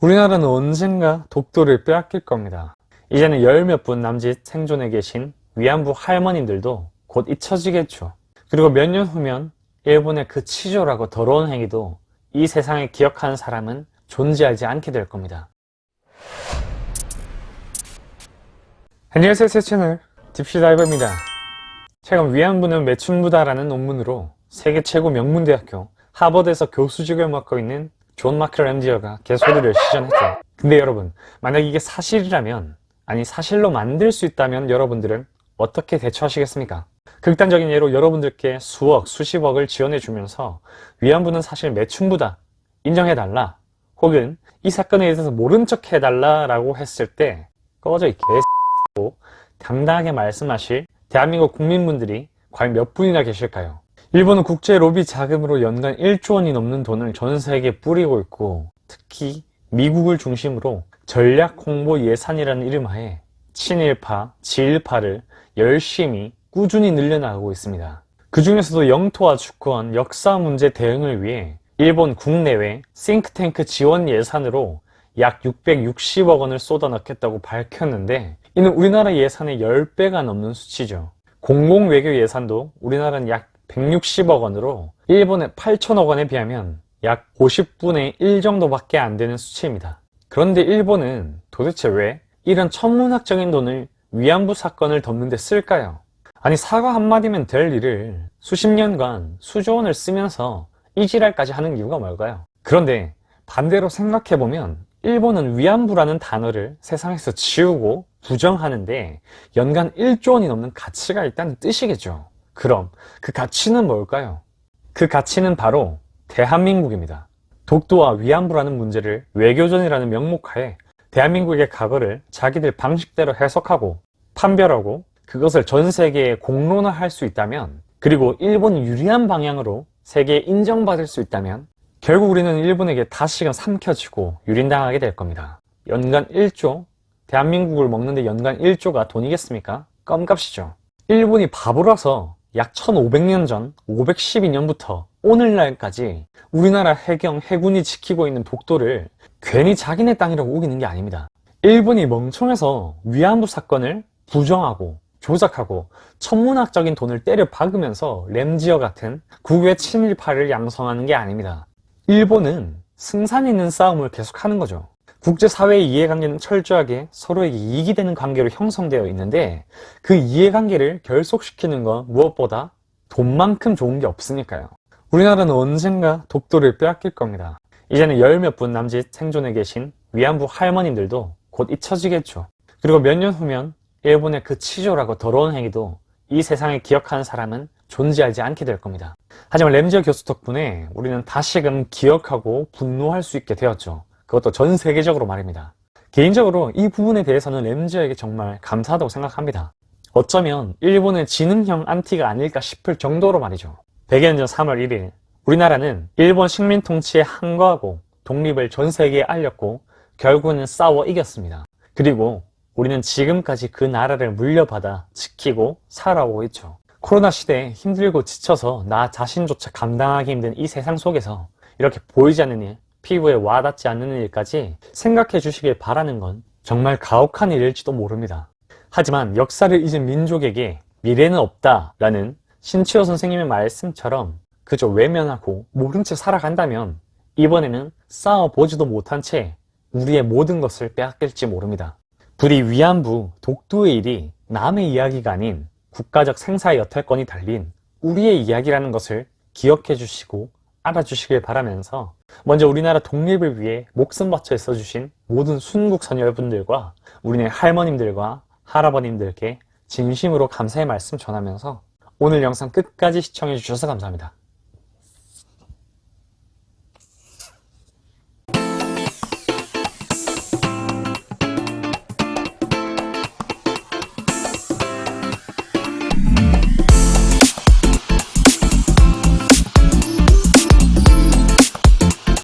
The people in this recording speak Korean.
우리나라는 언젠가 독도를 빼앗길 겁니다. 이제는 열 몇 분 남짓 생존해 계신 위안부 할머님들도 곧 잊혀지겠죠. 그리고 몇 년 후면 일본의 그 치졸하고 더러운 행위도 이 세상에 기억하는 사람은 존재하지 않게 될 겁니다. 안녕하세요 새 채널 딥시다이버입니다. 최근 위안부는 매춘부다라는 논문으로 세계 최고 명문대학교 하버드에서 교수직을 맡고 있는 존 마크 램지어가 개소리를 시전했죠. 근데 여러분 만약 이게 사실이라면 아니 사실로 만들 수 있다면 여러분들은 어떻게 대처하시겠습니까? 극단적인 예로 여러분들께 수억, 수십억을 지원해 주면서 위안부는 사실 매춘부다 인정해달라 혹은 이 사건에 대해서 모른 척 해달라 라고 했을 때 꺼져 이 개X고 당당하게 말씀하실 대한민국 국민분들이 과연 몇 분이나 계실까요? 일본은 국제 로비 자금으로 연간 1조 원이 넘는 돈을 전 세계에 뿌리고 있고 특히 미국을 중심으로 전략 홍보 예산이라는 이름하에 친일파, 지일파를 열심히 꾸준히 늘려나가고 있습니다. 그 중에서도 영토와 주권, 역사 문제 대응을 위해 일본 국내외 싱크탱크 지원 예산으로 약 660억 원을 쏟아넣겠다고 밝혔는데 이는 우리나라 예산의 10배가 넘는 수치죠. 공공외교 예산도 우리나라는 약 160억 원으로 일본의 8천억 원에 비하면 약 50분의 1 정도밖에 안 되는 수치입니다. 그런데 일본은 도대체 왜 이런 천문학적인 돈을 위안부 사건을 덮는 데 쓸까요? 아니 사과 한마디면 될 일을 수십 년간 수조 원을 쓰면서 이 지랄까지 하는 이유가 뭘까요? 그런데 반대로 생각해보면 일본은 위안부라는 단어를 세상에서 지우고 부정하는데 연간 1조 원이 넘는 가치가 있다는 뜻이겠죠. 그럼 그 가치는 뭘까요? 그 가치는 바로 대한민국입니다. 독도와 위안부라는 문제를 외교전이라는 명목하에 대한민국의 과거를 자기들 방식대로 해석하고 판별하고 그것을 전 세계에 공론화할 수 있다면 그리고 일본이 유리한 방향으로 세계에 인정받을 수 있다면 결국 우리는 일본에게 다시금 삼켜지고 유린당하게 될 겁니다. 연간 1조, 대한민국을 먹는데 연간 1조가 돈이겠습니까? 껌값이죠. 일본이 바보라서 약 1500년 전 512년부터 오늘날까지 우리나라 해경, 해군이 지키고 있는 독도를 괜히 자기네 땅이라고 우기는 게 아닙니다. 일본이 멍청해서 위안부 사건을 부정하고 조작하고 천문학적인 돈을 때려 박으면서 램지어 같은 국외 친일파를 양성하는 게 아닙니다. 일본은 승산 있는 싸움을 계속하는 거죠. 국제사회의 이해관계는 철저하게 서로에게 이익이 되는 관계로 형성되어 있는데 그 이해관계를 결속시키는 건 무엇보다 돈만큼 좋은 게 없으니까요. 우리나라는 언젠가 독도를 빼앗길 겁니다. 이제는 열 몇 분 남짓 생존해 계신 위안부 할머님들도 곧 잊혀지겠죠. 그리고 몇 년 후면 일본의 그 치졸하고 더러운 행위도 이 세상에 기억하는 사람은 존재하지 않게 될 겁니다. 하지만 램지어 교수 덕분에 우리는 다시금 기억하고 분노할 수 있게 되었죠. 그것도 전 세계적으로 말입니다. 개인적으로 이 부분에 대해서는 램지어에게 정말 감사하다고 생각합니다. 어쩌면 일본의 지능형 안티가 아닐까 싶을 정도로 말이죠. 100여 년 전 3월 1일 우리나라는 일본 식민 통치에 항거하고 독립을 전 세계에 알렸고 결국은 싸워 이겼습니다. 그리고 우리는 지금까지 그 나라를 물려받아 지키고 살아오고 있죠. 코로나 시대에 힘들고 지쳐서 나 자신조차 감당하기 힘든 이 세상 속에서 이렇게 보이지 않는 일, 피부에 와닿지 않는 일까지 생각해 주시길 바라는 건 정말 가혹한 일일지도 모릅니다. 하지만 역사를 잊은 민족에게 미래는 없다 라는 신치호 선생님의 말씀처럼 그저 외면하고 모른 채 살아간다면 이번에는 싸워보지도 못한 채 우리의 모든 것을 빼앗길지 모릅니다. 부디 위안부, 독도의 일이 남의 이야기가 아닌 국가적 생사의 여탈권이 달린 우리의 이야기라는 것을 기억해 주시고 알아주시길 바라면서 먼저 우리나라 독립을 위해 목숨 바쳐 써주신 모든 순국선 여러분들과 우리네 할머님들과 할아버님들께 진심으로 감사의 말씀 전하면서 오늘 영상 끝까지 시청해 주셔서 감사합니다.